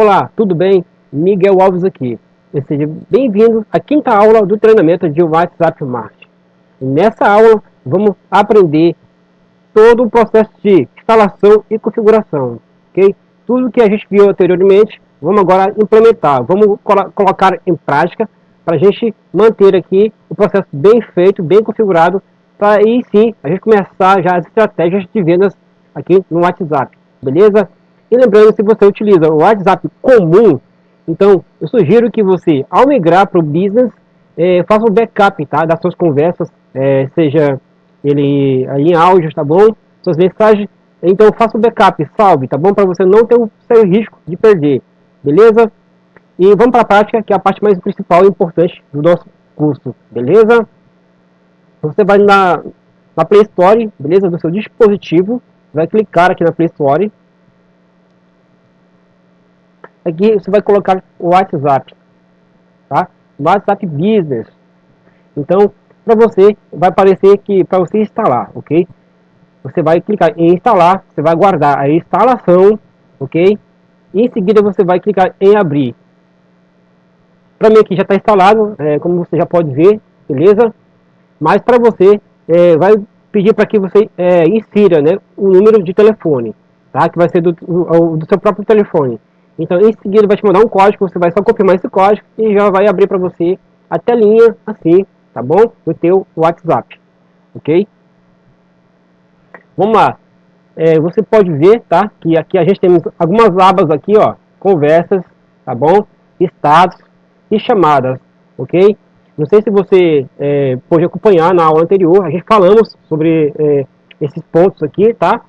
Olá, tudo bem? Miguel Alves aqui. Seja bem-vindo à quinta aula do treinamento de WhatsApp Marketing. Nessa aula, vamos aprender todo o processo de instalação e configuração, ok? Tudo que a gente viu anteriormente, vamos agora implementar, vamos colocar em prática para a gente manter aqui o processo bem feito, bem configurado, para aí sim a gente começar já as estratégias de vendas aqui no WhatsApp, beleza? E lembrando, se você utiliza o WhatsApp comum, então eu sugiro que você, ao migrar para o business, é, faça um backup tá, das suas conversas, é, seja ele em áudio, tá bom? Suas mensagens, então faça um backup, salve, tá bom? Para você não ter o seu risco de perder, beleza? E vamos para a prática, que é a parte mais principal e importante do nosso curso, beleza? Você vai na, na Play Store, beleza? Do seu dispositivo, vai clicar aqui na Play Store, Aqui você vai colocar o WhatsApp, tá? WhatsApp Business. Então, para você, vai aparecer que para você instalar, ok? Você vai clicar em instalar, você vai guardar a instalação, ok? Em seguida você vai clicar em abrir. Para mim aqui já está instalado, é, como você já pode ver, beleza? Mas para você, é, vai pedir para que você é, insira né, o número de telefone, tá? Que vai ser do, do, do seu próprio telefone. Então, em seguida, vai te mandar um código, você vai só confirmar esse código e já vai abrir para você a telinha assim, tá bom? Do teu WhatsApp, ok? Vamos lá. É, você pode ver, tá? Que aqui a gente tem algumas abas aqui, ó. Conversas, tá bom? Estados e chamadas, ok? Não sei se você é, pôde acompanhar na aula anterior, a gente falamos sobre é, esses pontos aqui, tá?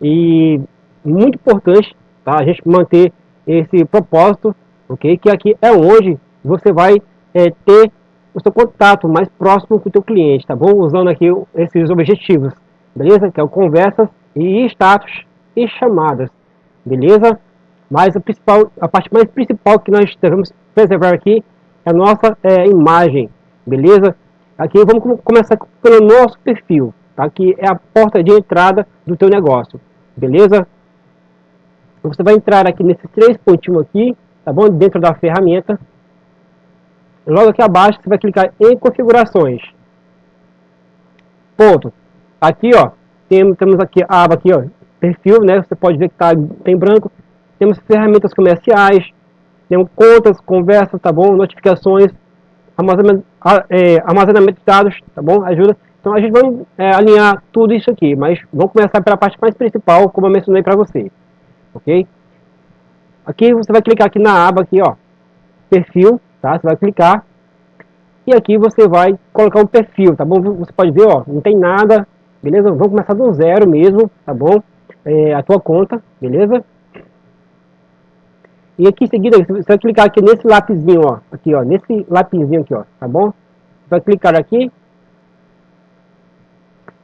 E muito importante, tá? A gente manter esse propósito, ok? Que aqui é onde você vai é, ter o seu contato mais próximo com o teu cliente, tá bom? Usando aqui esses objetivos, beleza? Que é o conversas e status e chamadas, beleza? Mas a, principal, a parte mais principal que nós devemos preservar aqui é a nossa é, imagem, beleza? Aqui vamos começar pelo nosso perfil, tá? Que é a porta de entrada do teu negócio, beleza? Você vai entrar aqui nesses três pontinhos aqui, tá bom? Dentro da ferramenta. Logo aqui abaixo você vai clicar em configurações. Ponto. Aqui, ó, temos, aqui a aba aqui, ó, perfil, né? Você pode ver que tá em branco. Temos ferramentas comerciais, temos contas, conversas, tá bom? Notificações, armazenamento, é, armazenamento de dados, tá bom? Ajuda. Então a gente vai é, alinhar tudo isso aqui, mas vamos começar pela parte mais principal, como eu mencionei para você ok? Aqui você vai clicar aqui na aba aqui, ó, perfil, tá? Você vai clicar e aqui você vai colocar um perfil, tá bom? Você pode ver, ó, não tem nada, beleza? Vamos começar do zero mesmo, tá bom? É, a tua conta, beleza? E aqui em seguida, você vai clicar aqui nesse lapisinho, ó, aqui, ó, nesse lapisinho aqui, ó, tá bom? Vai clicar aqui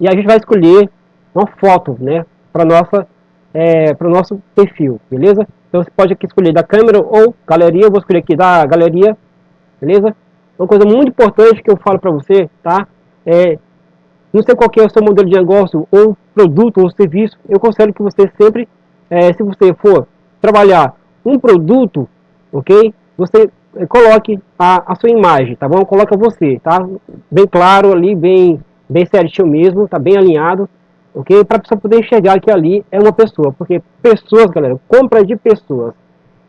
e a gente vai escolher uma foto, né, para nossa é, para o nosso perfil, beleza? Então você pode aqui escolher da câmera ou galeria, eu vou escolher aqui da galeria, beleza? Uma coisa muito importante que eu falo para você, tá? É, não sei qual é o seu modelo de negócio, ou produto, ou serviço, eu considero que você sempre, é, se você for trabalhar um produto, ok? Você é, coloque a, a sua imagem, tá bom? Coloca você, tá? Bem claro ali, bem, bem certinho mesmo, tá bem alinhado, ok? Para a pessoa poder enxergar que ali é uma pessoa, porque pessoas, galera, compra de pessoas,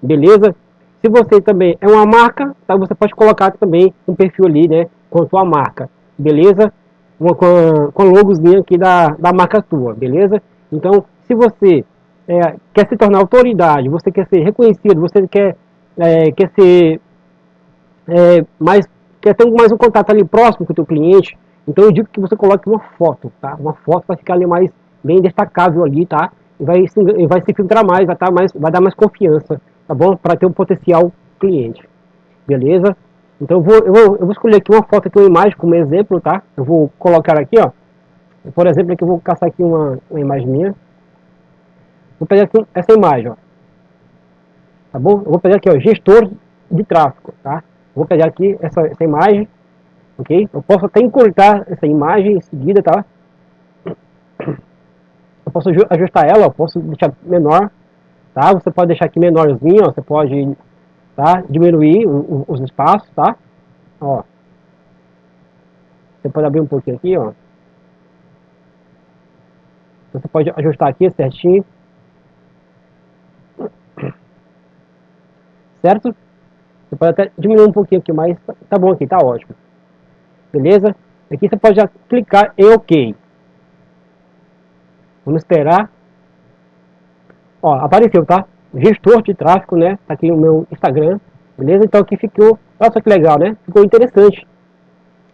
beleza? Se você também é uma marca, tá? você pode colocar também um perfil ali, né, com a sua marca, beleza? Uma, com, com logozinho aqui da, da marca tua, beleza? Então, se você é, quer se tornar autoridade, você quer ser reconhecido, você quer, é, quer ser é, mais, quer ter mais um contato ali próximo com o teu cliente, então eu digo que você coloque uma foto, tá? Uma foto vai ficar ali mais bem destacável ali, tá? E vai se, vai se filtrar mais, vai, tá mais, vai dar mais confiança, tá bom? Para ter um potencial cliente, beleza? Então eu vou, eu vou, eu vou escolher aqui uma foto aqui, uma imagem como exemplo, tá? Eu vou colocar aqui, ó. Por exemplo, aqui eu vou caçar aqui uma, uma imagem minha. Vou pegar aqui essa imagem, ó. Tá bom? Eu vou pegar aqui, ó, gestor de tráfego, tá? Vou pegar aqui essa, essa imagem ok? Eu posso até encurtar essa imagem em seguida, tá? Eu posso ajustar ela, eu posso deixar menor, tá? Você pode deixar aqui menorzinho, ó, você pode tá? diminuir o, o, os espaços, tá? Ó. Você pode abrir um pouquinho aqui, ó. Você pode ajustar aqui certinho. Certo? Você pode até diminuir um pouquinho aqui, mas tá bom aqui, tá ótimo. Beleza? Aqui você pode já clicar em OK. Vamos esperar. Ó, apareceu, tá? Gestor de tráfego, né? Tá aqui o meu Instagram. Beleza? Então aqui ficou... Olha só que legal, né? Ficou interessante.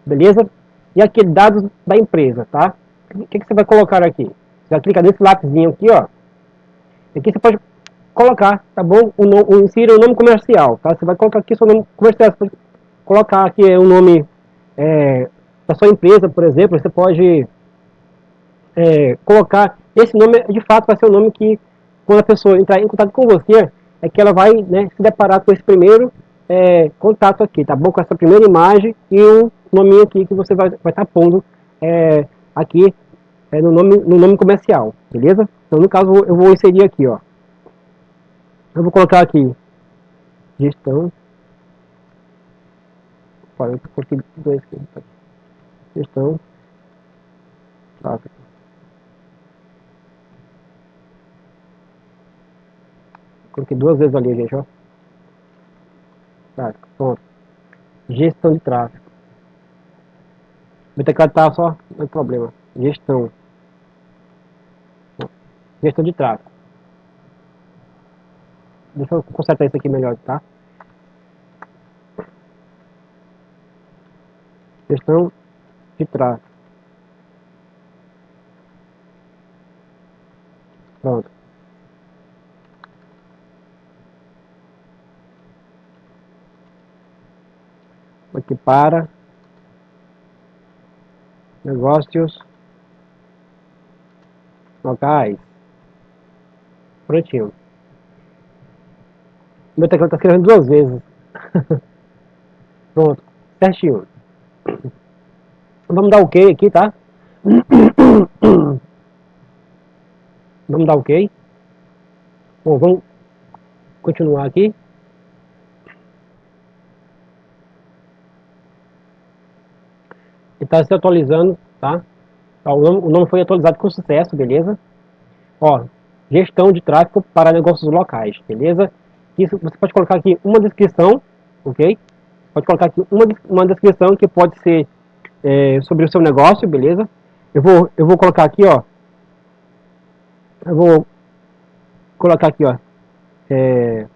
Beleza? E aqui dados da empresa, tá? O que, que você vai colocar aqui? Vai clicar nesse lápisinho aqui, ó. Aqui você pode colocar, tá bom? O, no, o, insira o nome comercial, tá? Você vai colocar aqui seu nome comercial, você pode colocar aqui o nome é, da sua empresa, por exemplo, você pode é, colocar, esse nome de fato vai ser o nome que, quando a pessoa entrar em contato com você, é que ela vai né, se deparar com esse primeiro é, contato aqui, tá bom? Com essa primeira imagem e o nome aqui que você vai estar tá pondo é, aqui é, no, nome, no nome comercial, beleza? Então, no caso, eu vou inserir aqui, ó. Eu vou colocar aqui gestão. Olha, eu coloquei dois aqui. Gestão. Tráfego. Coloquei duas vezes ali, gente, ó. Tráfego, pronto. Gestão de tráfego. Meu teclado tá só, tem problema. Gestão. Gestão de tráfego. Deixa eu consertar isso aqui melhor, tá? Gestão de tráfego. Pronto. Aqui para negócios locais. Prontinho. Meu teclado está escrevendo duas vezes. Pronto, certinho. Vamos dar ok aqui, tá? Vamos dar ok. Bom, vamos continuar aqui. Está se atualizando, tá? tá o, nome, o nome foi atualizado com sucesso, beleza? Ó, gestão de tráfego para negócios locais, beleza? Isso, você pode colocar aqui uma descrição, ok? Pode colocar aqui uma, uma descrição que pode ser é, sobre o seu negócio, beleza? Eu vou, eu vou colocar aqui, ó. Eu vou colocar aqui, ó. É,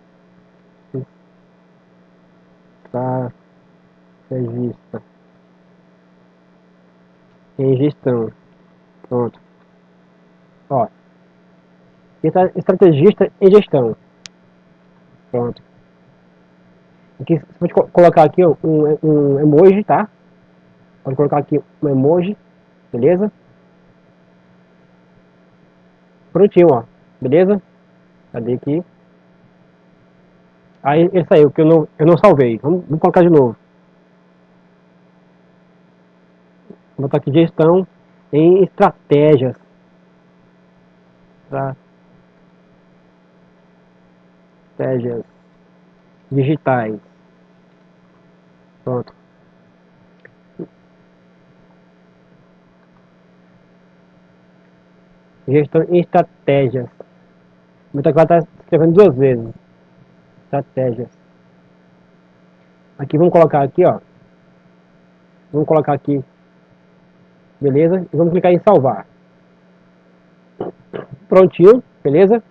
tá, regista. Em gestão. Pronto. Ó. Estrategista em gestão. Pronto. Aqui, você pode colocar aqui um, um emoji, tá? Pode colocar aqui um emoji, beleza? Prontinho, ó. Beleza? Cadê aqui? Aí ele saiu, que eu não, eu não salvei. Vamos, vamos colocar de novo. Vou botar aqui gestão em estratégias. Estratégias digitais. Pronto. Gestão em estratégias. Muita coisa está escrevendo duas vezes. Estratégias. Aqui vamos colocar aqui, ó. Vamos colocar aqui. Beleza? E vamos clicar em salvar. Prontinho, beleza?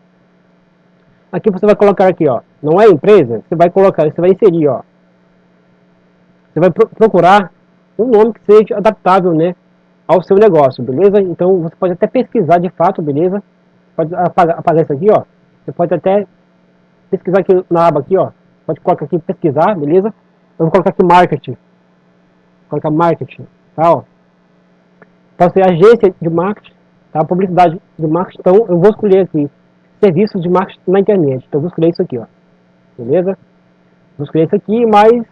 Aqui você vai colocar aqui, ó. Não é empresa? Você vai colocar, você vai inserir, ó. Você vai pro procurar um nome que seja adaptável, né? Ao seu negócio, beleza? Então você pode até pesquisar de fato, beleza? Pode apagar, apagar isso aqui, ó. Você pode até pesquisar aqui na aba aqui, ó. Pode colocar aqui pesquisar, beleza? Eu vou colocar aqui marketing. Colocar marketing, tá, ó. Então, ser agência de marketing, tá? Publicidade de marketing. Então, eu vou escolher aqui serviços de marketing na internet. Então, eu vou escolher isso aqui, ó. Beleza? Vou escolher isso aqui, mais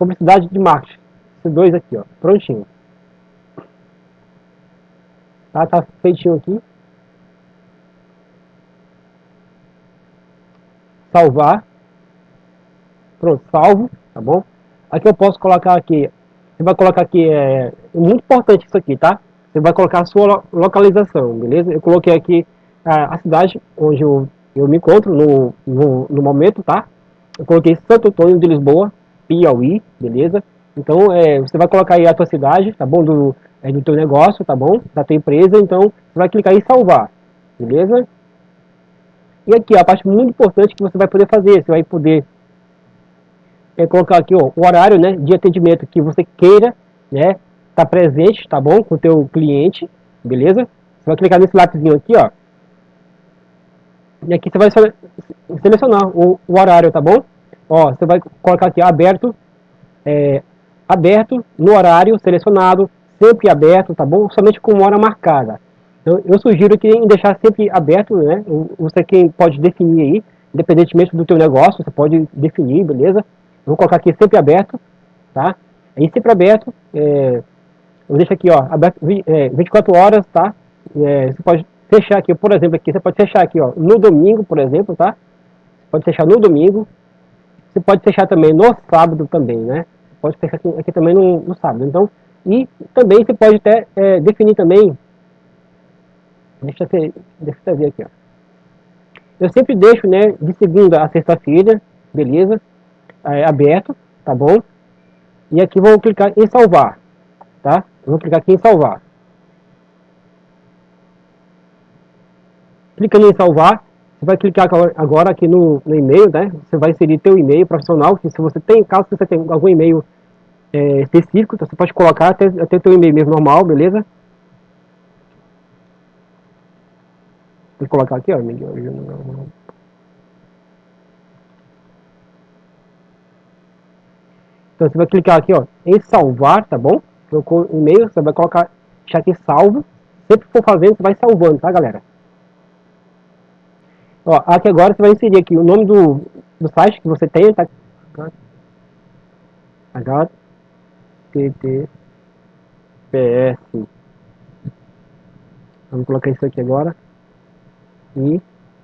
publicidade de marketing. Esses dois aqui, ó. Prontinho. Tá, tá feitinho aqui. salvar. Pronto, salvo, tá bom? Aqui eu posso colocar aqui, você vai colocar aqui, é muito importante isso aqui, tá? Você vai colocar a sua localização, beleza? Eu coloquei aqui a, a cidade onde eu, eu me encontro no, no, no, momento, tá? Eu coloquei Santo Antônio de Lisboa, Piauí, beleza? Então, é, você vai colocar aí a tua cidade, tá bom? Do, é, do teu negócio, tá bom? Da tua empresa, então, você vai clicar em salvar, beleza? E aqui, a parte muito importante que você vai poder fazer, você vai poder é, colocar aqui ó, o horário né, de atendimento que você queira né, tá presente, tá bom? Com o teu cliente, beleza? Você vai clicar nesse lápisinho aqui, ó. E aqui você vai selecionar o, o horário, tá bom? Ó, você vai colocar aqui aberto, é, aberto no horário selecionado, sempre aberto, tá bom? Somente com hora marcada. Então, eu sugiro que em deixar sempre aberto, né? Você quem pode definir aí, independentemente do teu negócio, você pode definir, beleza? Eu vou colocar aqui sempre aberto, tá? Aí sempre aberto, é, eu deixo aqui, ó, aberto é, 24 horas, tá? É, você pode fechar aqui, por exemplo, aqui, você pode fechar aqui, ó, no domingo, por exemplo, tá? Pode fechar no domingo. Você pode fechar também no sábado também, né? Pode fechar aqui, aqui também no, no, sábado. Então, e também você pode até é, definir também. Deixa eu, deixa eu ver aqui, ó. Eu sempre deixo, né, de segunda a sexta-feira, beleza? É, aberto, tá bom? E aqui vou clicar em salvar, tá? Vou clicar aqui em salvar. Clicando em salvar, você vai clicar agora aqui no, no e-mail, né? Você vai inserir teu e-mail profissional, que se você tem, caso você tenha algum e-mail é, específico, então você pode colocar até, até teu e-mail mesmo normal, beleza? Vou colocar aqui, ó, Então você vai clicar aqui, ó, em salvar, tá bom? Trocou e-mail, você vai colocar, deixar aqui salvo. Sempre que for fazendo, você vai salvando, tá, galera? Ó, aqui agora você vai inserir aqui o nome do, do site que você tem, tá? HTTPS. Vamos colocar isso aqui agora. E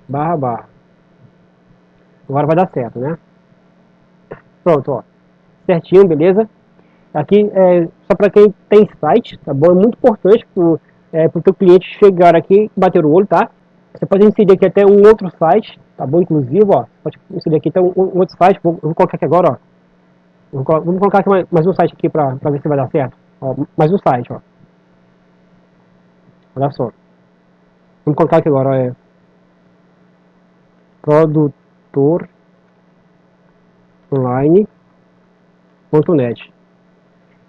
barra barra. Agora vai dar certo, né? Pronto, ó. Certinho, beleza? Aqui, é, só para quem tem site, tá bom? É muito importante para o é, teu cliente chegar aqui bater o olho, tá? Você pode inserir aqui até um outro site, tá bom? Inclusive, ó, pode inserir aqui até um, um outro site, vou, vou, colocar aqui agora, ó. Vou, vamos colocar aqui mais, mais um site aqui para ver se vai dar certo. Ó, mais um site, ó. Olha só. Vamos colocar aqui agora, ó, é produtor online.net.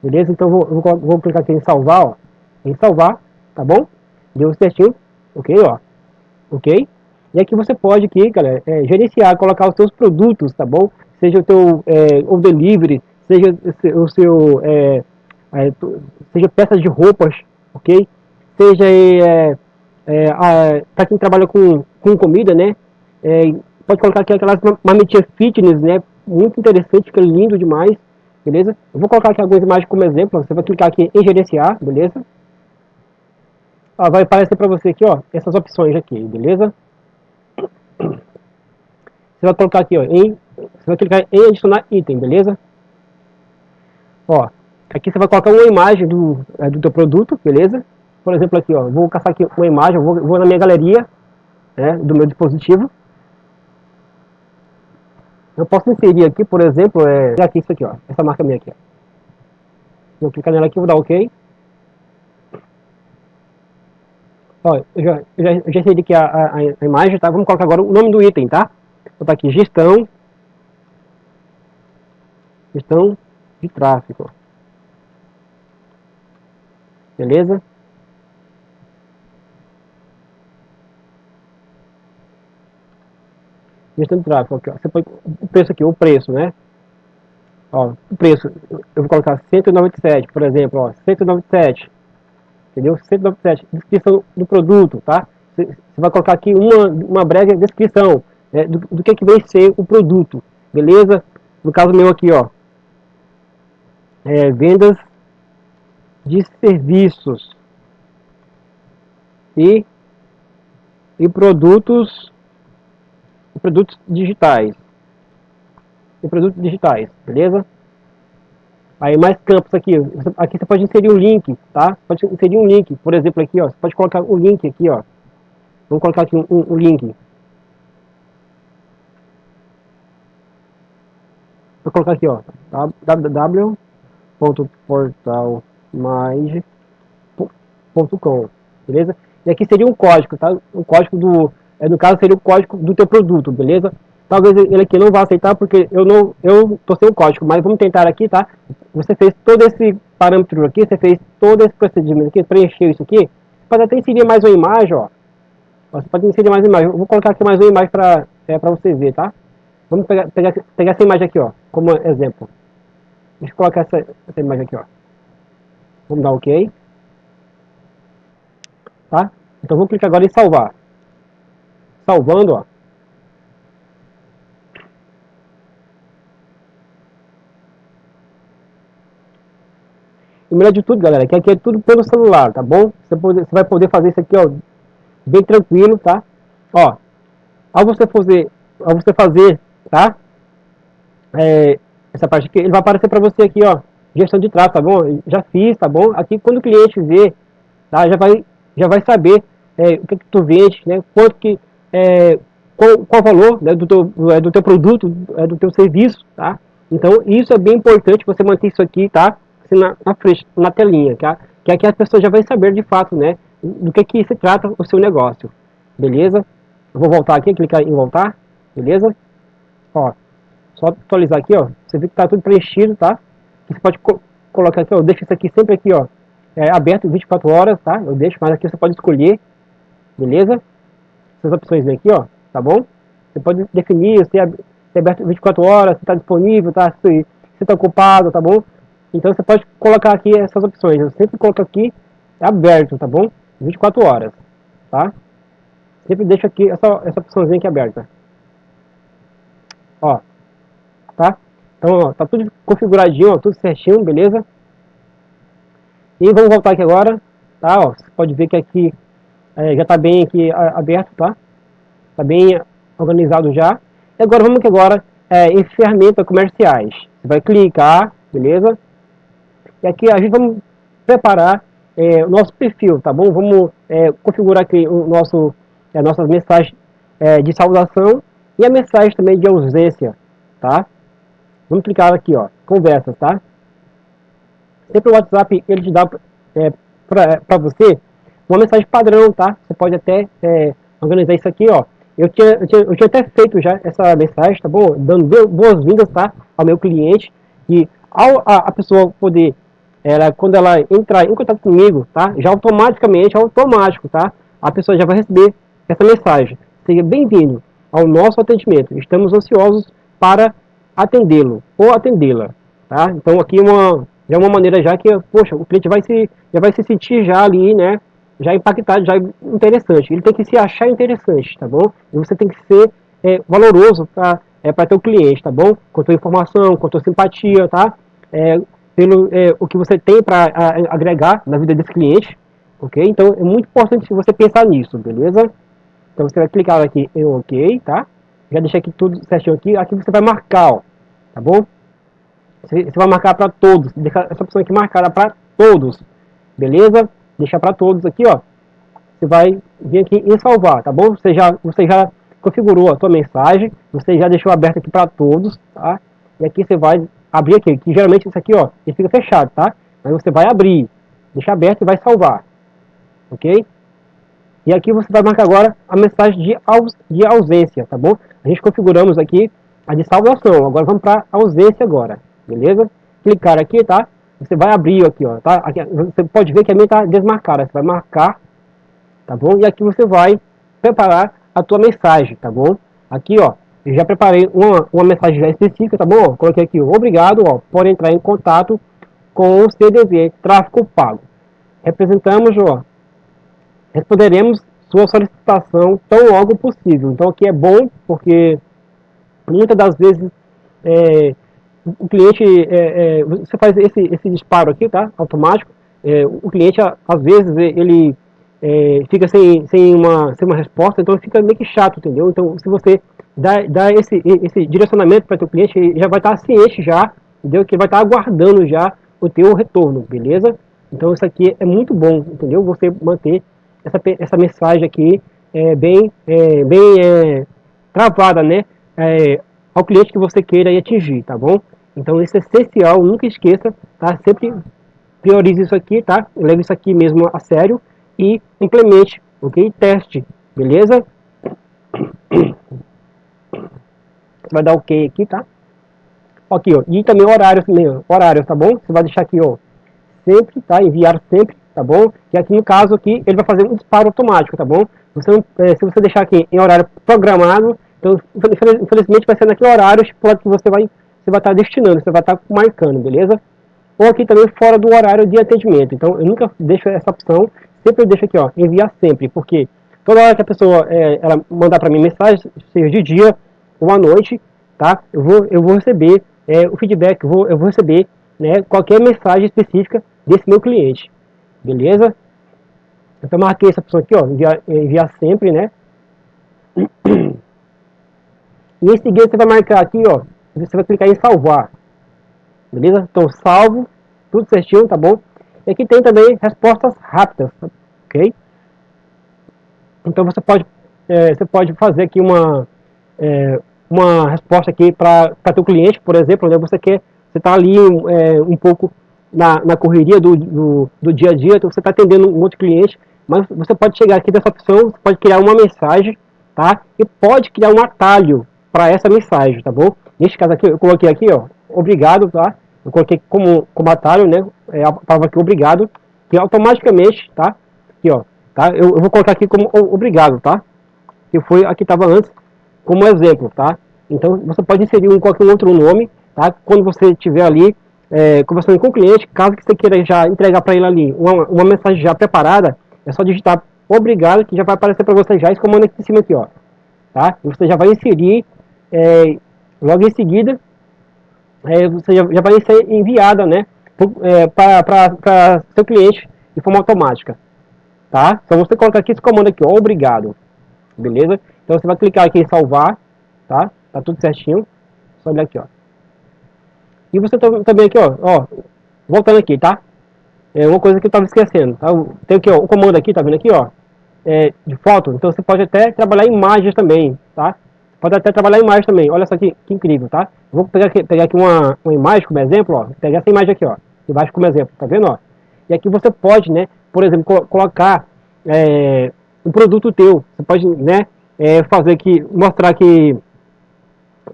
Beleza? Então vou, vou, vou, clicar aqui em salvar, ó. Em salvar, tá bom? Deu certinho, ok, ó. Ok? E aqui você pode aqui, galera, é, gerenciar, colocar os seus produtos, tá bom? Seja o teu é, o delivery, seja o seu é, é, seja peças de roupas, ok? Seja é, é, para quem trabalha com, com comida, né? Pode colocar aqui aquelas marmitinhas fitness, né? Muito interessante, é lindo demais beleza? Eu vou colocar aqui algumas imagens como exemplo, você vai clicar aqui em gerenciar, beleza? Vai aparecer para você aqui, ó, essas opções aqui, beleza? Você vai colocar aqui, ó, em, você vai clicar em adicionar item, beleza? Ó, aqui você vai colocar uma imagem do, é, do teu produto, beleza? Por exemplo aqui, ó, vou caçar aqui uma imagem, vou, vou na minha galeria, né, do meu dispositivo, eu posso inserir aqui, por exemplo, é, aqui isso aqui, ó, essa marca minha aqui. Ó. Vou clicar nela aqui, vou dar OK. Ó, eu já, eu já, eu já inseri aqui a, a, a, imagem, tá? Vamos colocar agora o nome do item, tá? Vou botar aqui gestão, gestão de tráfego. Beleza? gestão de tráfego. Aqui, ó. Você põe o preço aqui, o preço, né? Ó, o preço, eu vou colocar 197, por exemplo, ó, 197, entendeu? 197, descrição do produto, tá? Você, vai colocar aqui uma, uma breve descrição né, do, do que, é que vai ser o produto, beleza? No caso meu aqui, ó, é, vendas de serviços e, e produtos produtos digitais. E produtos digitais, beleza? Aí mais campos aqui, aqui você pode inserir um link, tá? Pode inserir um link, por exemplo aqui, ó, você pode colocar um link aqui, ó. Vamos colocar aqui um, um, um link. Vou colocar aqui, ó, www.portalmais.com, beleza? E aqui seria um código, tá? O código do, é, no caso seria o código do teu produto, beleza? Talvez ele aqui não vá aceitar porque eu não, eu tô sem o código, mas vamos tentar aqui, tá? Você fez todo esse parâmetro aqui, você fez todo esse procedimento aqui, preencheu isso aqui, pode até inserir mais uma imagem, ó. Você pode inserir mais uma imagem. Eu vou colocar aqui mais uma imagem para é, pra você ver, tá? Vamos pegar, pegar, pegar essa imagem aqui, ó, como exemplo. Deixa eu colocar essa, essa imagem aqui, ó. Vamos dar OK. Tá? Então vamos clicar agora em salvar. Salvando, ó. E melhor de tudo, galera, que aqui é tudo pelo celular, tá bom? Você, pode, você vai poder fazer isso aqui, ó, bem tranquilo, tá? Ó, ao você fazer, ao você fazer, tá? É, essa parte aqui, ele vai aparecer para você aqui, ó, gestão de tráfego, tá bom? Já fiz, tá bom? Aqui, quando o cliente vê, tá? Já vai, já vai saber é, o que, que tu vende, né? Quanto que, é, qual, qual o valor né, do, teu, é, do teu produto, é, do teu serviço, tá? Então, isso é bem importante, você manter isso aqui, tá? Assim, na, na frente, na telinha, tá? Que aqui as pessoas já vão saber de fato, né? Do que que se trata o seu negócio, beleza? Eu vou voltar aqui, clicar em voltar, beleza? Ó, só atualizar aqui, ó. Você vê que tá tudo preenchido, tá? Você pode co colocar aqui, ó. Eu deixo isso aqui sempre aqui, ó. É, aberto 24 horas, tá? Eu deixo, mas aqui você pode escolher, beleza? Essas opções aqui, ó, tá bom? Você pode definir se é, se é aberto 24 horas, se está disponível, tá? Se está ocupado, tá bom? Então você pode colocar aqui essas opções. Eu sempre coloco aqui aberto, tá bom? 24 horas, tá? Sempre deixo aqui essa, essa opçãozinha aqui aberta. Ó, tá? Então, ó, tá tudo configuradinho, ó, tudo certinho, beleza? E vamos voltar aqui agora, tá? Ó, você pode ver que aqui é, já tá bem aqui aberto, tá? Tá bem organizado já. E agora vamos aqui agora é, em ferramentas comerciais. Você vai clicar, beleza? E aqui a gente vamos preparar é, o nosso perfil, tá bom? Vamos é, configurar aqui o nosso, é, nossas mensagens é, de saudação e a mensagem também de ausência, tá? Vamos clicar aqui, ó, conversas, tá? Sempre o WhatsApp, ele te dá é, para você uma mensagem padrão, tá? Você pode até é, organizar isso aqui, ó. Eu tinha, eu tinha, eu, tinha, até feito já essa mensagem, tá bom? Dando boas-vindas, tá? Ao meu cliente. E ao a, a pessoa poder ela, quando ela entrar em contato comigo, tá? Já automaticamente, automático, tá? A pessoa já vai receber essa mensagem. Seja bem-vindo ao nosso atendimento. Estamos ansiosos para atendê-lo ou atendê-la, tá? Então aqui uma já é uma maneira já que, poxa, o cliente vai se já vai se sentir já ali, né? Já impactado, já interessante. Ele tem que se achar interessante, tá bom? E você tem que ser é, valoroso para é, para teu cliente, tá bom? Com tua informação, com tua simpatia, tá? É, pelo é, o que você tem para agregar na vida desse cliente, ok? Então é muito importante você pensar nisso, beleza? Então você vai clicar aqui em OK, tá? Já deixei aqui tudo certinho aqui. Aqui você vai marcar, ó, tá bom? Você, você vai marcar para todos, deixar essa opção aqui marcada para todos, beleza? Deixar para todos aqui, ó. Você vai vir aqui em salvar, tá bom? Você já, você já configurou a sua mensagem, você já deixou aberto aqui para todos, tá? E aqui você vai abrir aqui, que geralmente isso aqui, ó, ele fica fechado, tá? Mas você vai abrir, deixar aberto e vai salvar, ok? E aqui você vai marcar agora a mensagem de, aus, de ausência, tá bom? A gente configuramos aqui a de salvação, agora vamos para ausência agora, beleza? Clicar aqui, tá? Você vai abrir aqui, ó, tá? Aqui, você pode ver que a minha está desmarcada, você vai marcar, tá bom? E aqui você vai preparar a tua mensagem, tá bom? Aqui, ó, já preparei uma, uma mensagem já específica, tá bom? Coloquei aqui, obrigado, ó, por entrar em contato com o CDV, tráfego pago. Representamos, ó, responderemos sua solicitação tão logo possível. Então aqui é bom, porque muitas das vezes é, o cliente, é, é, você faz esse, esse disparo aqui, tá? Automático. É, o cliente, às vezes, ele é, fica sem, sem, uma, sem uma resposta, então fica meio que chato, entendeu? Então, se você dar, esse, esse direcionamento para teu cliente, ele já vai estar ciente já, entendeu? Que vai estar aguardando já o teu retorno, beleza? Então isso aqui é muito bom, entendeu? Você manter essa, essa mensagem aqui é, bem, é, bem é, travada, né? É, ao cliente que você queira atingir, tá bom? Então isso é essencial, nunca esqueça, tá? Sempre priorize isso aqui, tá? Leve isso aqui mesmo a sério e implemente, ok? Teste, beleza? Você vai dar ok aqui, tá? Aqui, ó. E também horários, horários, tá bom? Você vai deixar aqui, ó. Sempre, tá? Enviar sempre, tá bom? E aqui no caso aqui, ele vai fazer um disparo automático, tá bom? Você, é, se você deixar aqui em horário programado, então infelizmente vai ser naquele horário que você vai você vai estar destinando, você vai estar marcando, beleza? Ou aqui também fora do horário de atendimento. Então eu nunca deixo essa opção, sempre eu deixo aqui, ó, enviar sempre, porque toda hora que a pessoa é, ela mandar para mim mensagem, seja de dia à noite, tá? Eu vou, eu vou receber é, o feedback, eu vou, eu vou receber né, qualquer mensagem específica desse meu cliente, beleza? Então marquei essa opção aqui, ó, enviar, enviar sempre, né? E em seguida você vai marcar aqui, ó, você vai clicar em salvar, beleza? Então salvo, tudo certinho, tá bom? E aqui tem também respostas rápidas, ok? Então você pode, é, você pode fazer aqui uma, é, uma resposta aqui para teu cliente, por exemplo, né? você quer, você está ali é, um pouco na, na correria do, do, do, dia a dia, então você está atendendo um outro cliente, mas você pode chegar aqui dessa opção, você pode criar uma mensagem, tá? E pode criar um atalho para essa mensagem, tá bom? Neste caso aqui, eu coloquei aqui, ó, obrigado, tá? Eu coloquei como, como atalho, né? É a palavra aqui, obrigado, que automaticamente, tá? Aqui, ó, tá? Eu, eu vou colocar aqui como obrigado, tá? Que foi aqui estava antes, como exemplo, tá? Então você pode inserir um, qualquer outro nome, tá? Quando você estiver ali é, conversando com o cliente, caso que você queira já entregar para ele ali uma, uma mensagem já preparada, é só digitar obrigado que já vai aparecer para você já esse comando aqui em cima aqui, ó. Tá? E você já vai inserir é, logo em seguida, é, você já, já, vai ser enviada, né, é, para seu cliente de forma automática, tá? Então você coloca aqui esse comando aqui, ó, obrigado, beleza? Então você vai clicar aqui em salvar, tá? Tá tudo certinho. Só olhar aqui, ó. E você também aqui, ó, ó, voltando aqui, tá? É uma coisa que eu estava esquecendo, tá? Tem aqui, ó, o comando aqui, tá vendo aqui, ó, é, de foto. Então você pode até trabalhar imagens também, tá? Pode até trabalhar imagens também. Olha só que, que incrível, tá? vou pegar aqui, pegar aqui uma, uma imagem como exemplo, ó. Pegar essa imagem aqui, ó. Embaixo como exemplo, tá vendo, ó? E aqui você pode, né, por exemplo, co colocar é, um produto teu. Você pode, né, é, fazer aqui, mostrar que,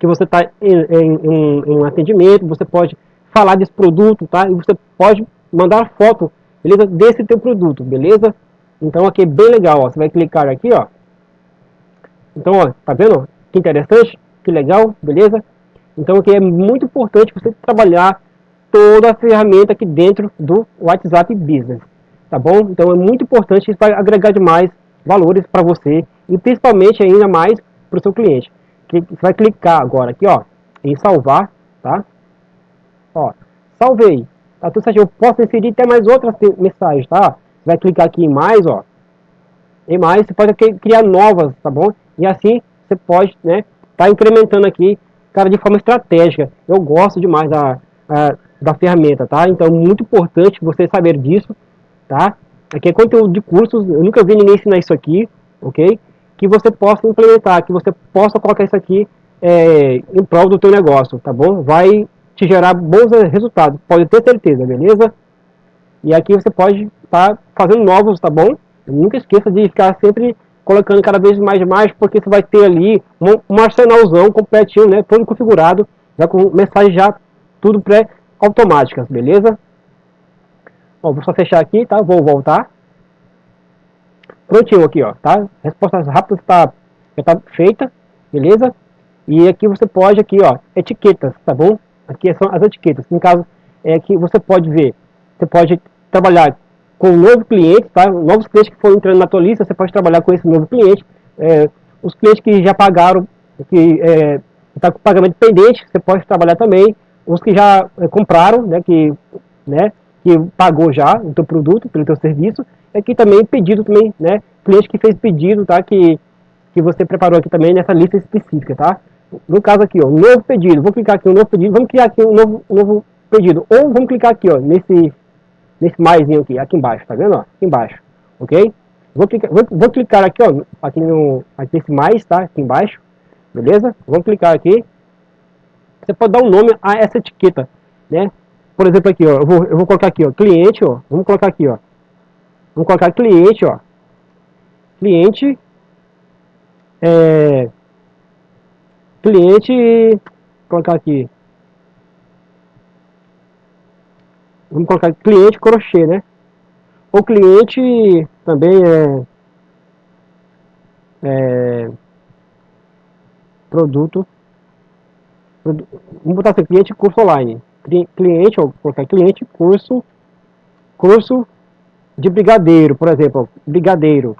que você está em, em, em, um atendimento, você pode falar desse produto, tá? E você pode mandar foto, beleza? Desse teu produto, beleza? Então aqui é bem legal, ó. Você vai clicar aqui, ó. Então, ó, tá vendo? Que interessante, que legal, beleza? Então aqui é muito importante você trabalhar toda a ferramenta aqui dentro do WhatsApp Business, tá bom? Então é muito importante, isso vai agregar demais valores para você e principalmente ainda mais para o seu cliente. Que você vai clicar agora aqui, ó, em salvar, tá? Ó, salvei. Tá tudo certo. Eu posso inserir até mais outras mensagens, tá? Você vai clicar aqui em mais, ó. Em mais, você pode criar novas, tá bom? E assim você pode, né, tá incrementando aqui, cara, de forma estratégica. Eu gosto demais da, a, da ferramenta, tá? Então, muito importante você saber disso, tá? Aqui é conteúdo de cursos, eu nunca vi ninguém ensinar isso aqui, ok? Que você possa implementar, que você possa colocar isso aqui é, em prol do teu negócio, tá bom? Vai te gerar bons resultados, pode ter certeza, beleza? E aqui você pode estar tá fazendo novos, tá bom? Nunca esqueça de ficar sempre colocando cada vez mais mais, porque você vai ter ali um, um arsenalzão completinho, né? Todo configurado, já com mensagem já tudo pré-automáticas, beleza? Ó, vou só fechar aqui, tá? Vou voltar. Prontinho aqui, ó, tá? Respostas rápidas tá, já tá feita, beleza? E aqui você pode aqui, ó, etiquetas, tá bom? Aqui são as etiquetas. No caso, é que você pode ver, você pode trabalhar com um novo cliente, tá? Novos clientes que foram entrando na tua lista, você pode trabalhar com esse novo cliente. É, os clientes que já pagaram, que é, está com pagamento pendente, você pode trabalhar também. Os que já é, compraram, né, que, né, que pagou já o teu produto, pelo teu serviço, aqui também pedido também, né, cliente que fez pedido, tá, que que você preparou aqui também nessa lista específica, tá? No caso aqui, ó, novo pedido. Vou clicar aqui no novo pedido. Vamos criar aqui um novo, um novo pedido. Ou vamos clicar aqui, ó, nesse, nesse maisinho aqui, aqui embaixo, tá vendo? Ó, aqui embaixo, ok? Vou clicar, vou, vou clicar aqui, ó, aqui no, aqui nesse mais, tá? Aqui embaixo, beleza? Vamos clicar aqui. Você pode dar um nome a essa etiqueta, né? Por exemplo, aqui, ó, eu vou, eu vou colocar aqui, ó, cliente, ó. Vamos colocar aqui, ó. Vamos colocar cliente, ó. Cliente é, cliente, colocar aqui, vamos colocar cliente crochê, né? O cliente também é, é produto, vamos botar assim, cliente curso online, cliente, ou colocar cliente curso, curso de brigadeiro, por exemplo, brigadeiro,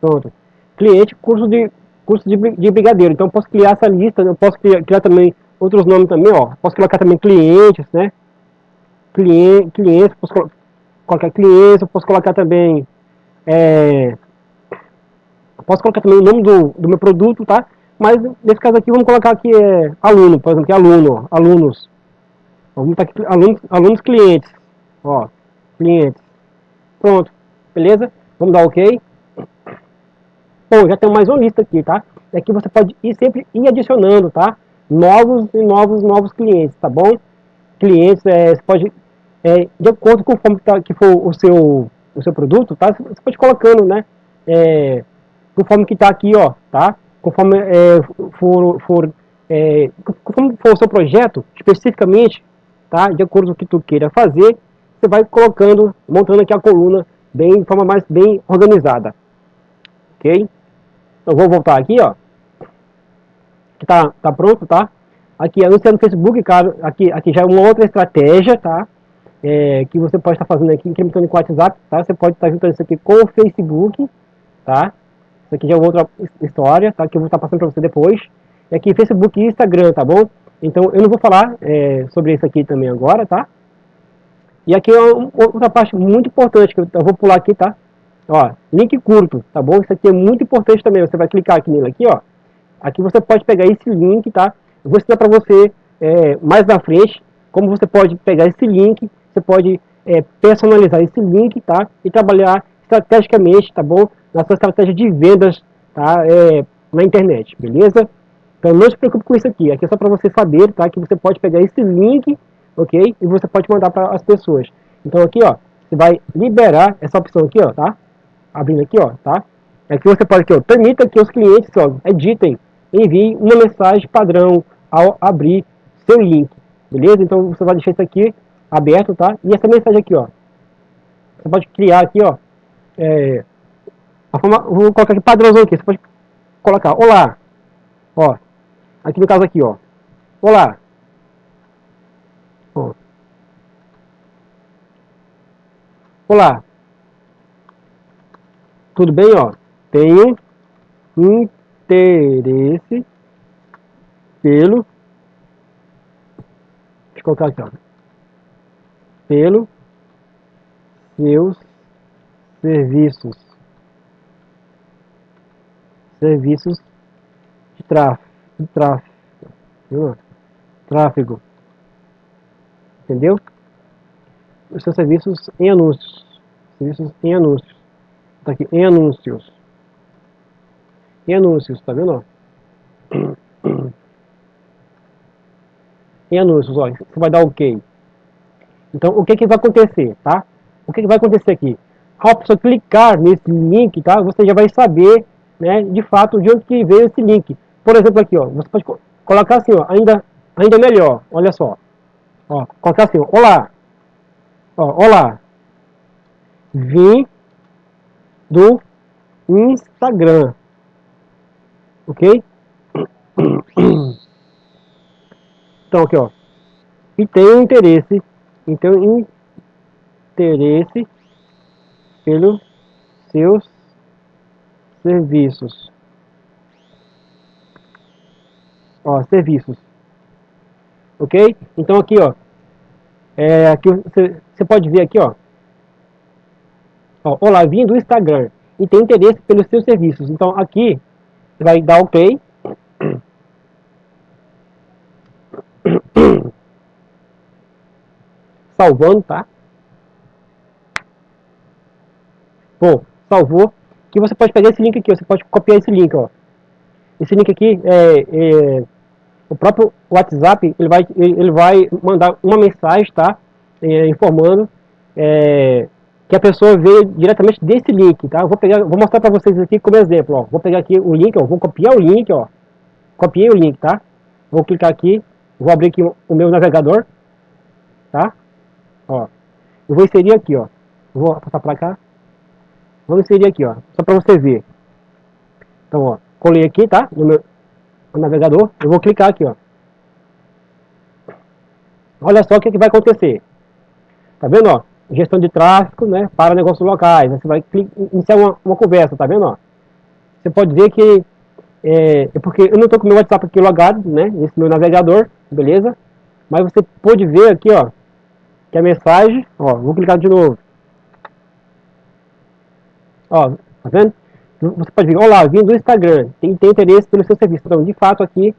pronto cliente curso de curso de, de brigadeiro. Então posso criar essa lista, eu posso criar, criar, também outros nomes também, ó. Posso colocar também clientes, né? Cliente, clientes, posso colocar clientes, eu posso colocar também é, posso colocar também o nome do, do meu produto, tá? Mas nesse caso aqui vamos colocar aqui é, aluno, por exemplo, que é aluno, ó, alunos. Vamos botar aqui alunos, alunos clientes, ó, clientes. Pronto, beleza? Vamos dar OK. Bom, já tem mais uma lista aqui, tá? Aqui você pode ir sempre ir adicionando, tá? Novos e novos, novos clientes, tá bom? Clientes, é, você pode, é, de acordo com como tá, que for o seu, o seu produto, tá? Você pode colocando, né? É, conforme que tá aqui, ó, tá? Conforme é, for, for, é, conforme for o seu projeto, especificamente, tá? De acordo com o que tu queira fazer, você vai colocando, montando aqui a coluna bem, de forma mais bem organizada, ok? Eu vou voltar aqui, ó. Tá, tá pronto, tá? Aqui, anunciando Facebook, cara, aqui, aqui já é uma outra estratégia, tá? É, que você pode estar fazendo aqui, incrementando com o WhatsApp, tá? Você pode estar juntando isso aqui com o Facebook, tá? Isso aqui já é outra história, tá? Que eu vou estar passando para você depois. E aqui, Facebook e Instagram, tá bom? Então, eu não vou falar é, sobre isso aqui também agora, tá? E aqui é outra parte muito importante, que eu vou pular aqui, tá? Ó, link curto, tá bom? Isso aqui é muito importante também. Você vai clicar aqui nele aqui, ó. Aqui você pode pegar esse link, tá? Eu vou ensinar para você é, mais na frente como você pode pegar esse link, você pode é, personalizar esse link, tá? E trabalhar estrategicamente, tá bom? Na sua estratégia de vendas, tá? É, na internet, beleza? Então não se preocupe com isso aqui. Aqui é só para você saber, tá? Que você pode pegar esse link, ok? E você pode mandar para as pessoas. Então aqui, ó, você vai liberar essa opção aqui, ó, tá? abrindo aqui, ó, tá? Aqui você pode aqui, ó, permita que os clientes, ó, editem, enviem uma mensagem padrão ao abrir seu link, beleza? Então você vai deixar isso aqui aberto, tá? E essa mensagem aqui, ó, você pode criar aqui, ó, é, forma, vou colocar aqui padrãozão aqui, você pode colocar, olá, ó, aqui no caso aqui, ó, olá, olá, tudo bem, ó. Tenho interesse pelo deixa eu colocar aqui, ó. Pelo seus serviços. Serviços de tráfego. De tráfego. Tráfego. Entendeu? Os seus serviços em anúncios. Serviços em anúncios. Tá aqui, em anúncios. Em anúncios, tá vendo? Em anúncios, olha, você vai dar OK. Então, o que que vai acontecer, tá? O que que vai acontecer aqui? Ao pessoa clicar nesse link, tá? Você já vai saber, né, de fato, de onde que veio esse link. Por exemplo, aqui, ó, você pode colocar assim, ó, ainda, ainda melhor, olha só. Ó, colocar assim, ó, olá. Ó, olá. Vim do Instagram. Ok? Então aqui ó. E tem interesse. Então interesse pelos seus serviços. Ó, serviços. Ok? Então aqui ó. É, aqui você, pode ver aqui ó Ó, olá, vim do Instagram e tem interesse pelos seus serviços. Então aqui vai dar ok. Salvando, tá? Bom, salvou. Que você pode pegar esse link aqui, você pode copiar esse link, ó. Esse link aqui é, é o próprio WhatsApp, ele vai, ele vai mandar uma mensagem, tá? É, informando é, que a pessoa veio diretamente desse link, tá? Eu vou pegar, vou mostrar para vocês aqui como exemplo, ó. Vou pegar aqui o link, ó, vou copiar o link, ó. Copiei o link, tá? Vou clicar aqui, vou abrir aqui o meu navegador, tá? Ó. Eu vou inserir aqui, ó. Vou passar para cá. Vou inserir aqui, ó, só para você ver. Então, ó, colei aqui, tá? No meu no navegador. Eu vou clicar aqui, ó. Olha só o que, que vai acontecer. Tá vendo, ó? Gestão de tráfego, né? Para negócios locais. Você vai iniciar uma, uma conversa, tá vendo, ó? Você pode ver que é, é porque eu não estou com o meu WhatsApp aqui logado, né? Esse meu navegador, beleza? Mas você pode ver aqui, ó, que a mensagem, ó, vou clicar de novo. Ó, tá vendo? Você pode ver, olá, vim do Instagram, tem, tem interesse pelo seu serviço. Então, de fato, aqui,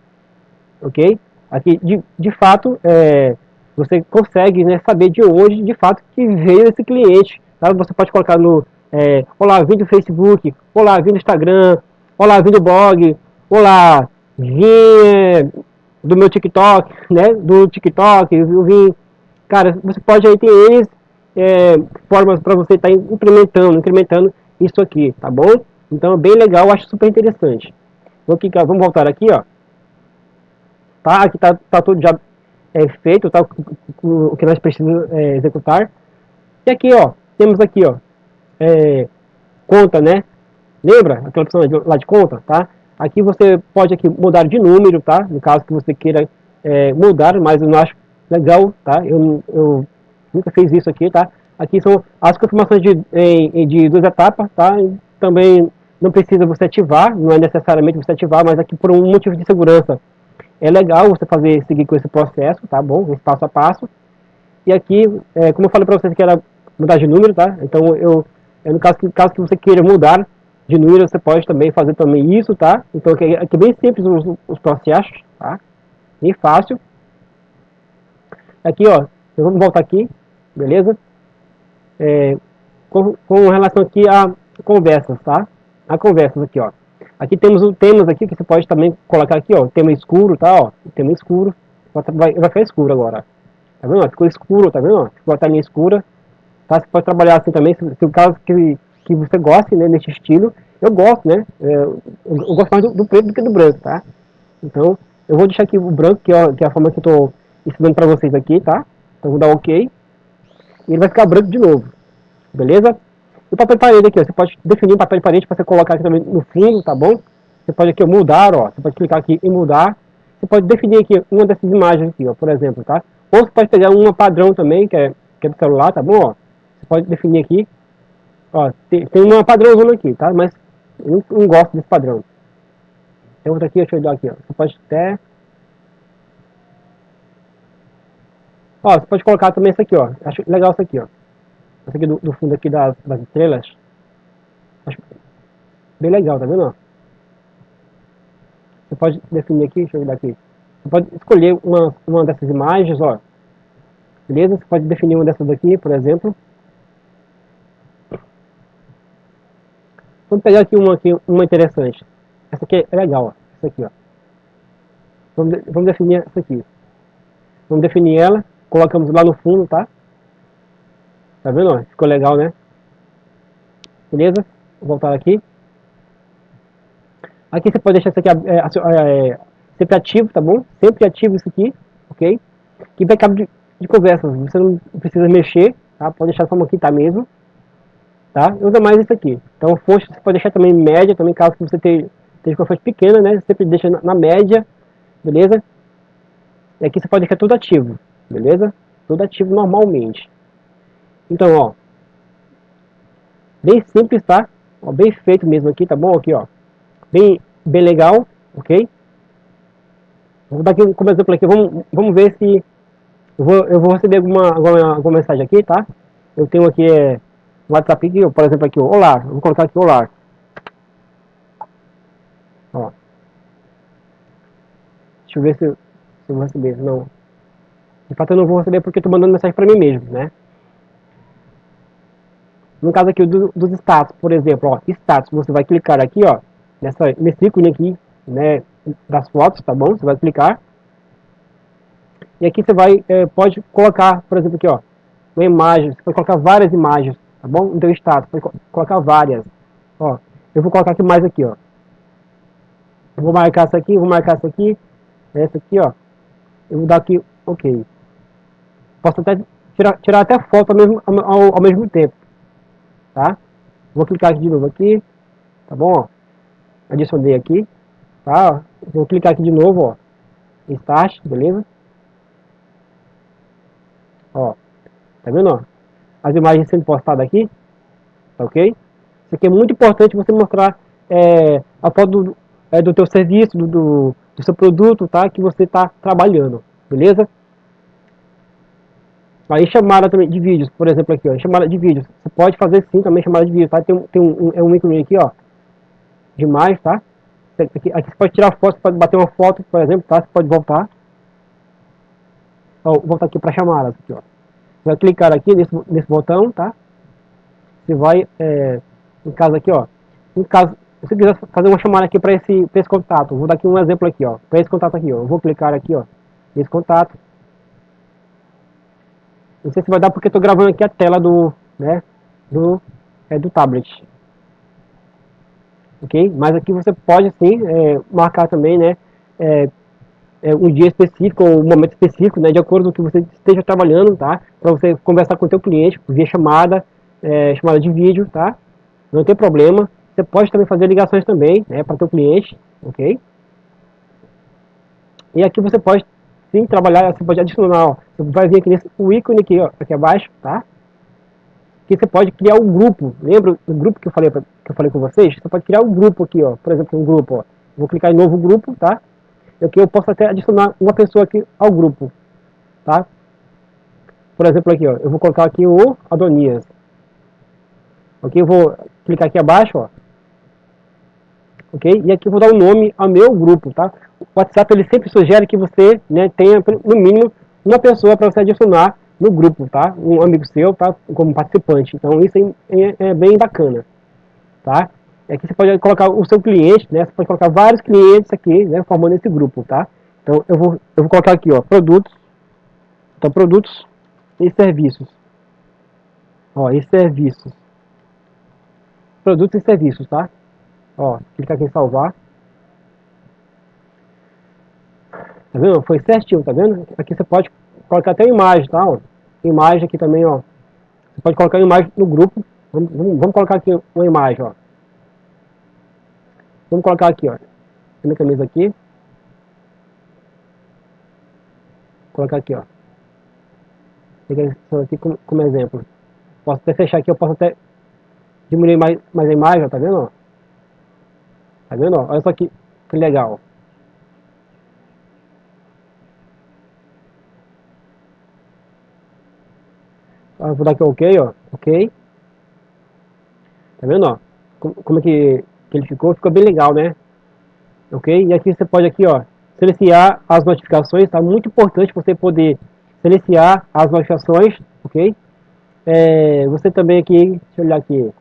ok? Aqui, de, de fato, é, você consegue né, saber de onde, de fato, que veio esse cliente. Tá? Você pode colocar no, é, olá, vim do Facebook, olá, vim do Instagram, olá, vim do blog, olá, vim é, do meu TikTok, né, do TikTok, eu vim, cara, você pode aí ter é, formas para você estar tá implementando, incrementando isso aqui, tá bom? Então é bem legal, acho super interessante. Vou clicar, vamos voltar aqui, ó. Tá, aqui tá, tá tudo já é, feito, tá, o, que nós precisamos é, executar. E aqui, ó, temos aqui, ó, é, conta, né? Lembra aquela opção lá de conta, tá? Aqui você pode aqui mudar de número, tá? No caso que você queira é, mudar, mas eu não acho legal, tá? Eu, eu nunca fiz isso aqui, tá? Aqui são as confirmações de, de duas etapas, tá? Também não precisa você ativar, não é necessariamente você ativar, mas aqui por um motivo de segurança é legal você fazer, seguir com esse processo, tá bom? Esse passo a passo. E aqui, é, como eu falei para vocês que era mudar de número, tá? Então eu, é no caso que, caso que você queira mudar de número, você pode também fazer também isso, tá? Então aqui, aqui é bem simples os, os processos, tá? Bem fácil. Aqui, ó, vamos voltar aqui, beleza? É, com, com relação aqui a conversas, tá? A conversas aqui, ó. Aqui temos o temas aqui que você pode também colocar aqui, ó, tema escuro, tá, ó, tema escuro. Vai, vai ficar escuro agora. Tá vendo? Ficou escuro, tá vendo? Ficou a telinha escura. Tá? Você pode trabalhar assim também, se, se o caso que, que você goste, né, nesse estilo. Eu gosto, né? É, eu, eu, gosto mais do, do, preto do que do branco, tá? Então, eu vou deixar aqui o branco, que é, que é a forma que eu tô ensinando pra vocês aqui, tá? Então, vou dar OK. E ele vai ficar branco de novo. Beleza? O papel de parede aqui, ó, você pode definir um papel de parede para você colocar aqui também no fundo, tá bom? Você pode aqui mudar, ó, você pode clicar aqui em mudar. Você pode definir aqui uma dessas imagens aqui, ó, por exemplo, tá? Ou você pode pegar uma padrão também, que é, que é do celular, tá bom? Ó, você pode definir aqui, ó, tem, tem uma padrãozona aqui, tá? Mas eu não, não gosto desse padrão. Tem outra aqui, deixa eu dar aqui, ó. Você pode até... Ó, você pode colocar também isso aqui, ó. Acho legal isso aqui, ó. Aqui do, do fundo aqui das, das estrelas. Acho bem legal, tá vendo? Você pode definir aqui, deixa eu ver daqui. Você pode escolher uma, uma dessas imagens, ó. Beleza? Você pode definir uma dessas daqui, por exemplo. Vamos pegar aqui uma, aqui, uma interessante. Essa aqui é legal, ó. Essa aqui, ó. Vamos, vamos definir essa aqui. Vamos definir ela. Colocamos lá no fundo, tá? Tá vendo? Ficou legal, né? Beleza? Vou voltar aqui. Aqui você pode deixar isso aqui é, é, sempre ativo, tá bom? Sempre ativo isso aqui, ok? Que backup de, de conversas, você não precisa mexer, tá? Pode deixar como aqui tá mesmo, tá? Usa mais isso aqui. Então, fonte você pode deixar também média, também caso você esteja com uma fonte pequena, né? Você sempre deixa na, na média, beleza? E aqui você pode deixar tudo ativo, beleza? Tudo ativo normalmente. Então, ó. Bem simples, tá? Ó, bem feito mesmo aqui, tá bom? Aqui, ó. Bem, bem legal, ok? Vou dar aqui como exemplo aqui. Vamos, vamos ver se eu vou, eu vou receber alguma, alguma, alguma mensagem aqui, tá? Eu tenho aqui é, WhatsApp aqui, por exemplo, aqui, olá. Vou colocar aqui olá. Ó. Deixa eu ver se, se eu vou receber. Não. De fato eu não vou receber porque estou mandando mensagem para mim mesmo, né? No caso aqui do, dos status, por exemplo, ó, status, você vai clicar aqui, ó, nessa, nesse ícone aqui, né, das fotos, tá bom? Você vai clicar. E aqui você vai, é, pode colocar, por exemplo, aqui, ó, uma imagem, você pode colocar várias imagens, tá bom? Teu status, pode colocar várias. Ó, eu vou colocar aqui mais aqui, ó. Vou marcar essa aqui, vou marcar essa aqui, essa aqui, ó. Eu vou dar aqui, ok. Posso até tirar, tirar até foto ao mesmo, ao, ao mesmo tempo, tá? Vou clicar aqui de novo aqui, tá bom? Adicionei aqui, tá? Vou clicar aqui de novo, ó. Start, beleza? Ó, tá vendo, ó? As imagens sendo postadas aqui, tá ok? Isso aqui é muito importante você mostrar é, a foto do, é, do teu serviço, do, do, do seu produto, tá? Que você está trabalhando, beleza? Aí chamada também de vídeos, por exemplo aqui, ó, chamada de vídeos. Você pode fazer sim também chamada de vídeo, tá? Tem, tem um, um, é um ícone aqui, ó, de mais, tá? Aqui, aqui, você pode tirar foto, você pode bater uma foto, por exemplo, tá? Você pode voltar. Ó, voltar aqui para chamadas, aqui, ó. Você vai clicar aqui nesse, nesse botão, tá? Você vai, é, no caso aqui, ó, no caso, se quiser fazer uma chamada aqui para esse, esse contato, vou dar aqui um exemplo aqui, ó, para esse contato aqui, ó, eu vou clicar aqui, ó, nesse contato. Não sei se vai dar porque estou gravando aqui a tela do, né, do, é, do tablet. Ok? Mas aqui você pode sim é, marcar também, né, é, é, um dia específico ou um momento específico, né, de acordo com o que você esteja trabalhando, tá? Para você conversar com o teu cliente via chamada, é, chamada de vídeo, tá? Não tem problema. Você pode também fazer ligações também, né, para teu cliente, ok? E aqui você pode sim trabalhar, você pode adicionar, ó, você vai vir aqui nesse o ícone aqui, ó, aqui abaixo, tá? Que você pode criar um grupo. Lembra do grupo que eu falei pra, que eu falei com vocês? Você pode criar um grupo aqui, ó. Por exemplo, um grupo, ó. Vou clicar em novo grupo, tá? Aqui eu posso até adicionar uma pessoa aqui ao grupo, tá? Por exemplo, aqui, ó. Eu vou colocar aqui o Adonias. Ok? Eu vou clicar aqui abaixo, ó ok? E aqui eu vou dar o um nome ao meu grupo, tá? O WhatsApp ele sempre sugere que você né, tenha no mínimo uma pessoa para você adicionar no grupo, tá? Um amigo seu, tá? Como participante. Então isso é, é, é bem bacana, tá? Aqui você pode colocar o seu cliente, né? Você pode colocar vários clientes aqui, né? Formando esse grupo, tá? Então eu vou, eu vou colocar aqui, ó, produtos. Então produtos e serviços. Ó, e serviços. Produtos e serviços, tá? Ó, clica aqui em salvar. Tá vendo? Foi certinho, tá vendo? Aqui você pode colocar até imagem, tá? Ó. Imagem aqui também, ó. Você pode colocar imagem no grupo. Vamos, vamos, colocar aqui uma imagem, ó. Vamos colocar aqui, ó. Minha camisa aqui. Vou colocar aqui, ó. Pegar aqui como, como exemplo. Posso até fechar aqui, eu posso até diminuir mais, mais a imagem, ó, tá vendo? Ó? Tá vendo? Olha só que, que legal. Eu vou dar aqui OK, ó. OK. Tá vendo, ó? Como é que, que ele ficou? Ficou bem legal, né? Ok? E aqui você pode aqui, ó, silenciar as notificações. Tá muito importante você poder silenciar as notificações, ok? É, você também aqui, deixa eu olhar aqui.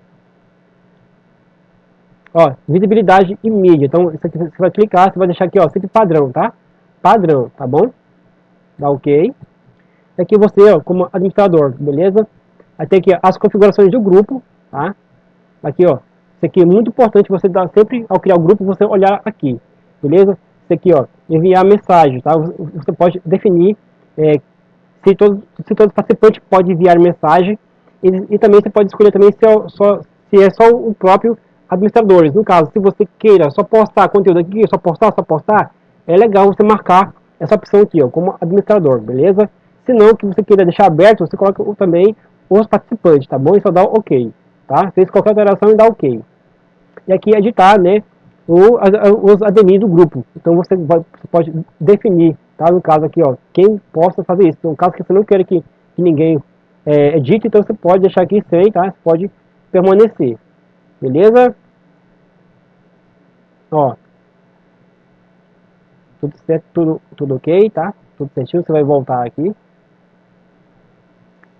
Ó, visibilidade e mídia. Então, isso aqui você vai clicar, você vai deixar aqui, ó, sempre padrão, tá? Padrão, tá bom? Dá OK. Aqui você, ó, como administrador, beleza? Aí tem aqui as configurações do grupo, tá? Aqui, ó. Isso aqui é muito importante você dar sempre, ao criar o grupo, você olhar aqui, beleza? Isso aqui, ó, enviar mensagem, tá? Você pode definir é, se, todo, se todo participante pode enviar mensagem e, e também você pode escolher também se é só, se é só o próprio administradores. No caso, se você queira só postar conteúdo aqui, só postar, só postar, é legal você marcar essa opção aqui, ó, como administrador, beleza? Se não, que você queira deixar aberto, você coloca também os participantes, tá bom? E só dá OK, tá? Fez qualquer alteração e dá OK. E aqui editar, né, o, os admin do grupo. Então você, vai, você, pode definir, tá? No caso aqui, ó, quem possa fazer isso. No caso que você não queira que, que ninguém é, edite, então você pode deixar aqui sem, tá? Você pode permanecer. Beleza? Ó. tudo certo, tudo, tudo ok, tá? Tudo certinho, você vai voltar aqui.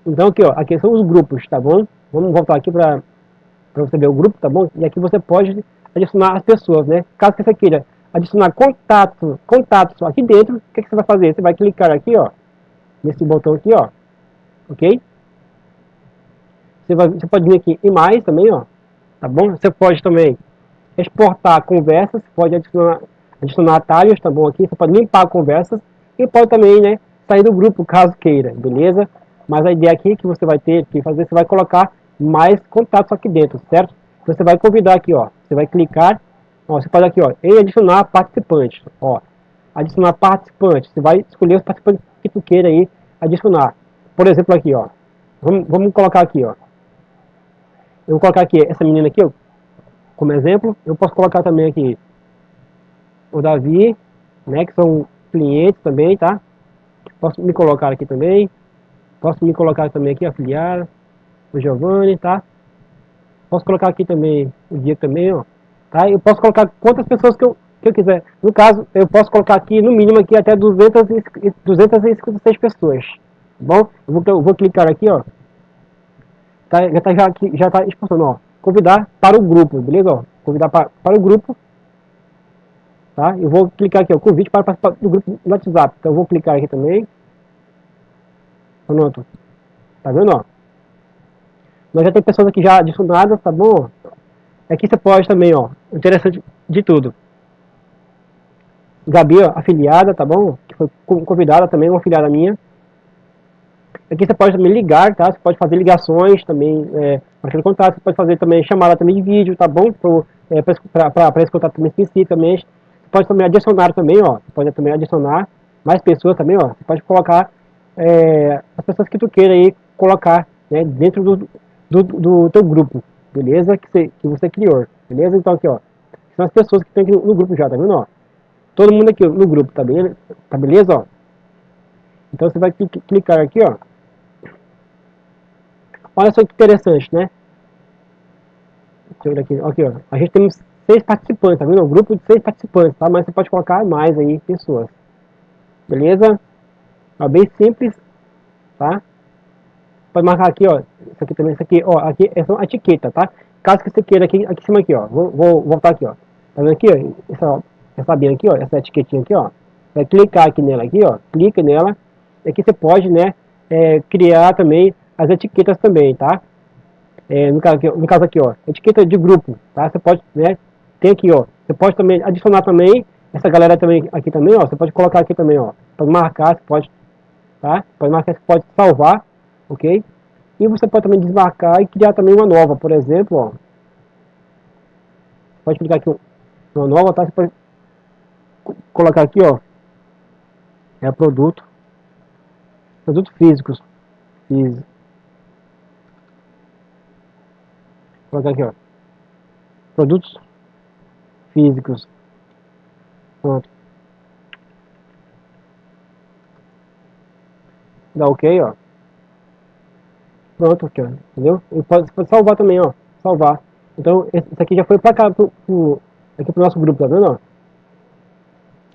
Então aqui, ó, aqui são os grupos, tá bom? Vamos voltar aqui para você ver o grupo, tá bom? E aqui você pode adicionar as pessoas, né? Caso que você queira adicionar contatos, contatos aqui dentro, o que, que você vai fazer? Você vai clicar aqui, ó, nesse botão aqui, ó, ok? Você, vai, você pode vir aqui em mais também, ó, tá bom? Você pode também exportar conversas, pode adicionar, adicionar atalhos, tá bom? Aqui você pode limpar conversas e pode também, né, sair do grupo caso queira, beleza? Mas a ideia aqui que você vai ter que fazer, você vai colocar mais contatos aqui dentro, certo? Você vai convidar aqui, ó, você vai clicar, ó, você pode aqui, ó, em adicionar participantes, ó, adicionar participantes, você vai escolher os participantes que tu queira aí adicionar. Por exemplo, aqui, ó, vamos, vamos colocar aqui, ó, eu vou colocar aqui essa menina aqui, ó, como exemplo, eu posso colocar também aqui o Davi, né, que são clientes também, tá? Posso me colocar aqui também, posso me colocar também aqui, afiliar, o Giovanni, tá? Posso colocar aqui também o dia também, ó, tá? Eu posso colocar quantas pessoas que eu, que eu quiser. No caso, eu posso colocar aqui, no mínimo aqui, até 200, 256 pessoas, tá bom? Eu vou, eu vou clicar aqui, ó, tá, já tá, já, já tá expulsando, ó, convidar para o grupo, beleza? Ó, convidar para, para o grupo, tá? Eu vou clicar aqui, ó, convite para participar do grupo no WhatsApp. Então eu vou clicar aqui também. Pronto. Tá vendo, ó? Nós já tem pessoas aqui já adicionadas, tá bom? Aqui você pode também, ó, interessante de tudo. Gabi, ó, afiliada, tá bom? Que foi convidada também, uma afiliada minha. Aqui você pode também ligar, tá? Você pode fazer ligações também, é, marcando contato, você pode fazer também chamada também de vídeo, tá bom? É, Para esse contato também especificamente. Você pode também adicionar também, ó. Você pode também adicionar mais pessoas também, ó. Você pode colocar é, as pessoas que tu queira aí colocar né, dentro do, do, do teu grupo, beleza? Que você, que você criou, beleza? Então aqui, ó. São as pessoas que estão aqui no, no grupo já, tá vendo, ó? Todo mundo aqui no grupo, tá beleza? Tá beleza, ó? Então você vai clicar aqui, ó. Olha só que interessante, né? Deixa eu ver aqui. aqui ó. A gente tem seis participantes, tá vendo? Um grupo de seis participantes, tá? Mas você pode colocar mais aí pessoas. Beleza? Ó, bem simples, tá? Pode marcar aqui, ó. Isso aqui também, isso aqui, ó. Aqui é só a etiqueta, tá? Caso que você queira aqui, aqui em cima aqui, ó. Vou, vou voltar aqui, ó. Tá vendo aqui, ó? Essa, essa abinha aqui, ó. Essa etiquetinha aqui, ó. Vai clicar aqui nela aqui, ó. Clica nela. E aqui você pode, né? É, criar também as etiquetas também, tá? É, no, caso aqui, no caso aqui, ó, etiqueta de grupo, tá? Você pode, né, tem aqui, ó, você pode também adicionar também, essa galera também, aqui também, ó, você pode colocar aqui também, ó, pode marcar, você pode, tá? Pode marcar, você pode salvar, ok? E você pode também desmarcar e criar também uma nova, por exemplo, ó. Pode clicar aqui uma nova, tá? Você pode colocar aqui, ó, é produto, produtos físicos, físico. Colocar aqui, ó. Produtos físicos. Pronto. Dá ok, ó. Pronto, aqui, ó. Entendeu? E pode, pode salvar também, ó. Salvar. Então, esse aqui já foi pra cá, pro, pro, aqui pro nosso grupo, tá vendo, ó?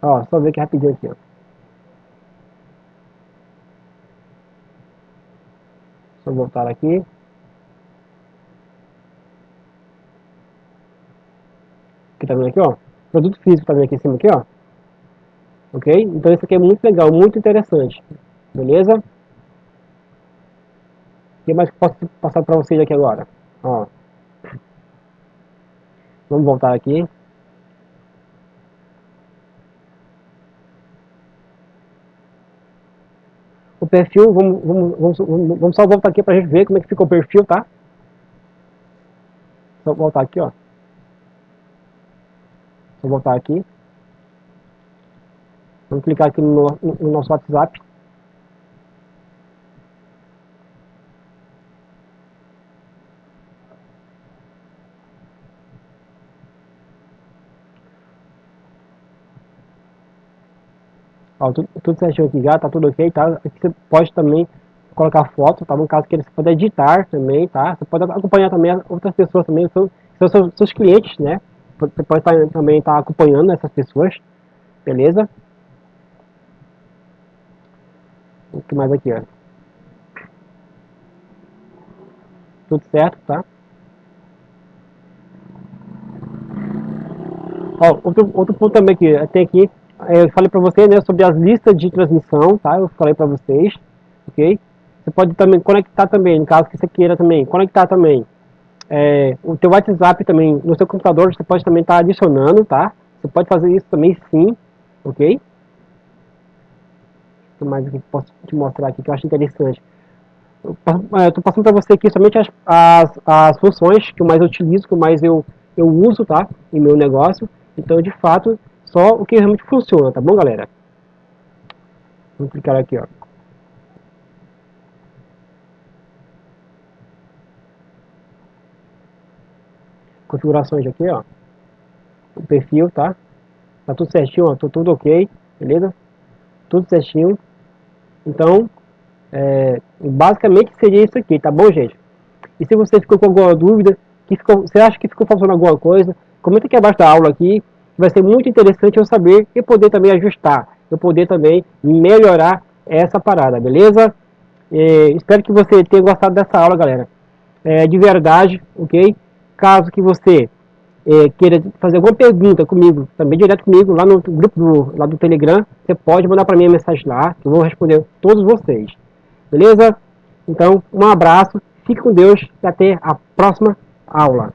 Ó, só ver aqui rapidinho aqui, ó. Só voltar aqui. Aqui tá vendo aqui, ó. Produto físico tá vendo aqui em cima aqui, ó. Ok? Então isso aqui é muito legal, muito interessante. Beleza? O que mais que posso passar para vocês aqui agora? Ó. Vamos voltar aqui. o perfil, vamos, vamos, vamos, vamos só voltar aqui para a gente ver como é que ficou o perfil, tá? Só voltar aqui, ó. Só voltar aqui. Vamos clicar aqui no, no, no nosso WhatsApp. Ó, tudo, tudo certinho aqui já, tá tudo ok, tá? Aqui você pode também colocar foto, tá? No caso que você pode editar também, tá? Você pode acompanhar também outras pessoas também, são, são seus, seus clientes, né? Você pode estar também estar tá acompanhando essas pessoas, beleza? O que mais aqui, ó? Tudo certo, tá? Ó, outro, outro ponto também que tem aqui eu falei para você, né, sobre as listas de transmissão, tá? Eu falei para vocês, ok? Você pode também conectar também, no caso que você queira também, conectar também é, o teu WhatsApp também no seu computador, você pode também estar tá adicionando, tá? Você pode fazer isso também sim, ok? O mais que posso te mostrar aqui que eu acho interessante. Estou passando para você aqui somente as, as, as funções que eu mais utilizo, que eu mais eu, eu uso, tá? Em meu negócio. Então, de fato, só o que realmente funciona, tá bom, galera? Vamos clicar aqui, ó. Configurações aqui, ó. O perfil, tá? Tá tudo certinho, ó. Tô tudo ok, beleza? Tudo certinho. Então, é, basicamente seria isso aqui, tá bom, gente? E se você ficou com alguma dúvida, que ficou, você acha que ficou faltando alguma coisa, comenta aqui abaixo da aula aqui, vai ser muito interessante eu saber e poder também ajustar, eu poder também melhorar essa parada, beleza? É, espero que você tenha gostado dessa aula, galera. É, de verdade, ok? Caso que você é, queira fazer alguma pergunta comigo, também direto comigo, lá no grupo do, lá do Telegram, você pode mandar para mim a mensagem lá, que eu vou responder todos vocês. Beleza? Então, um abraço, fique com Deus e até a próxima aula.